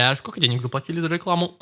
Э, а сколько денег заплатили за рекламу?